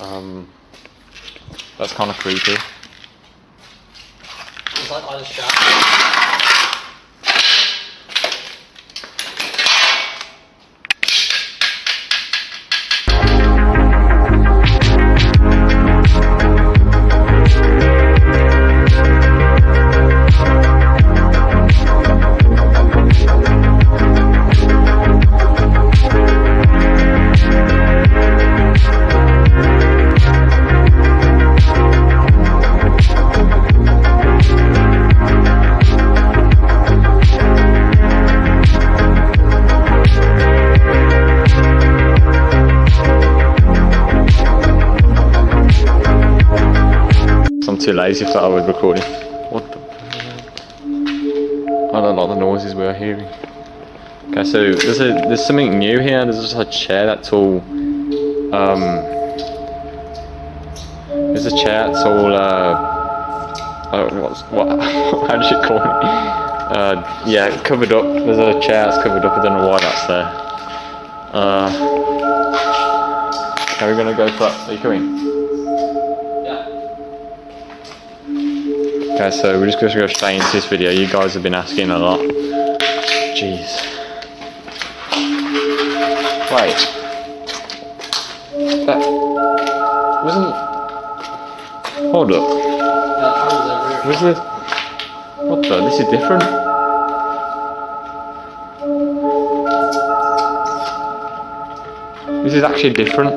Um, that's kind of creepy. It's like I shot. Too lazy for that I was recording. What the? I don't like the noises we are hearing. Okay, so there's a there's something new here. There's just a chair that's all um. There's a chair that's all uh. Uh, what's, what? How do you call it? Uh, yeah, covered up. There's a chair that's covered up. I don't know why that's there. Uh, are we gonna go for that? Are you coming? Okay, so we're just going to go straight into this video. You guys have been asking a lot. Jeez. Wait. That wasn't. Hold up. Was this? What the? This is different. This is actually different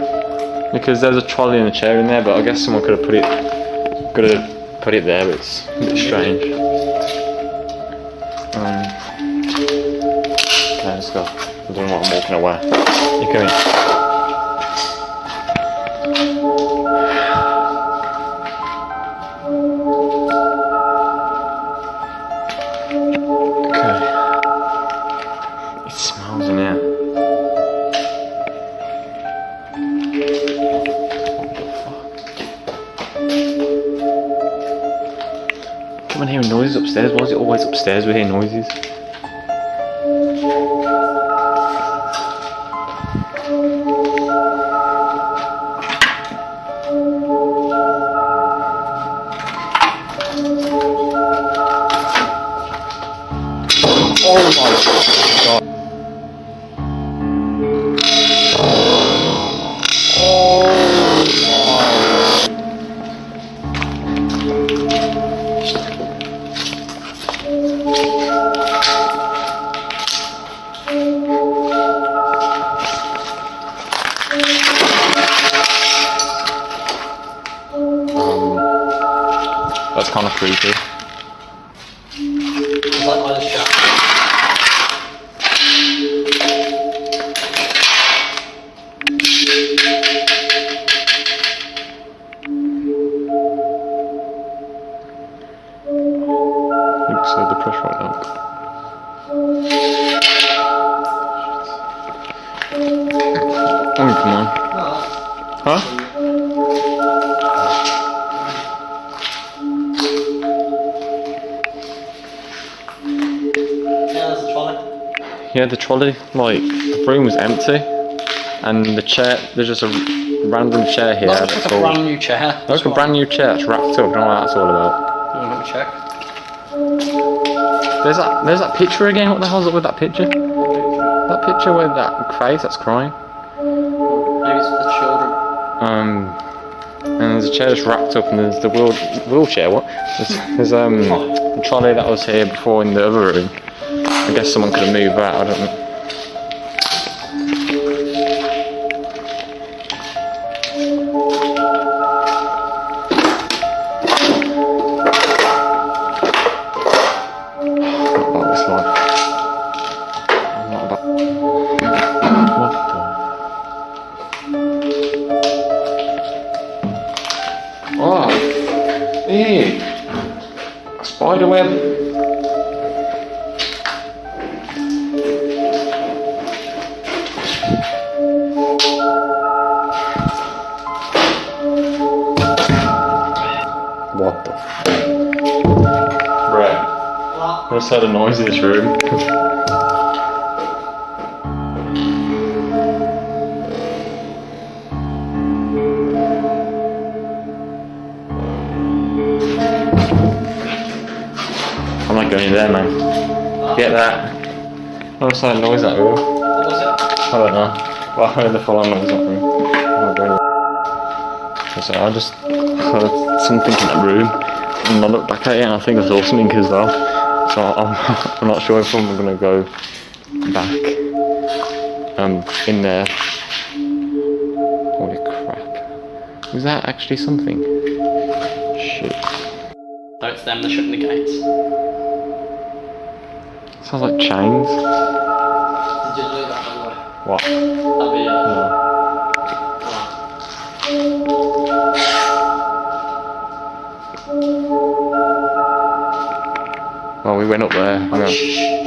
because there's a trolley and a chair in there, but I guess someone could have put it, could have put it there. But it's a bit strange. Um, okay, let's go. I don't know what I'm walking away. You? Noises upstairs. Why is it always upstairs we hear noises? Oh my god. Kind of creepy. It's Yeah, the trolley, like, the room was empty. And the chair, there's just a random chair here. That's like a all- brand new chair. Like a brand new chair that's wrapped up. I don't know what that's all about. Oh, let me check. There's that. There's that picture again. What the hell's up with that picture? That picture with that face that's crying. Maybe it's for the children. Um, and there's a chair that's wrapped up, and there's the wheel, wheelchair. What? There's, there's um the trolley that was here before in the other room. I guess someone could have moved that. I don't know. Oh. A spider web. I just heard a noise in this room. I'm not going in there, man. Get that. I just heard a noise that room? What was it? I don't know. Well, I heard the full-on noise that room. I'm not going in So I just heard something in that room and I looked back at it and I think I saw something as well. So I'm, I'm not sure if I'm gonna go back um in there. Holy crap. Was that actually something? Shit. No, it's them. They're shutting the gates. Sounds like chains. Did you do that by the way? What? we went up there.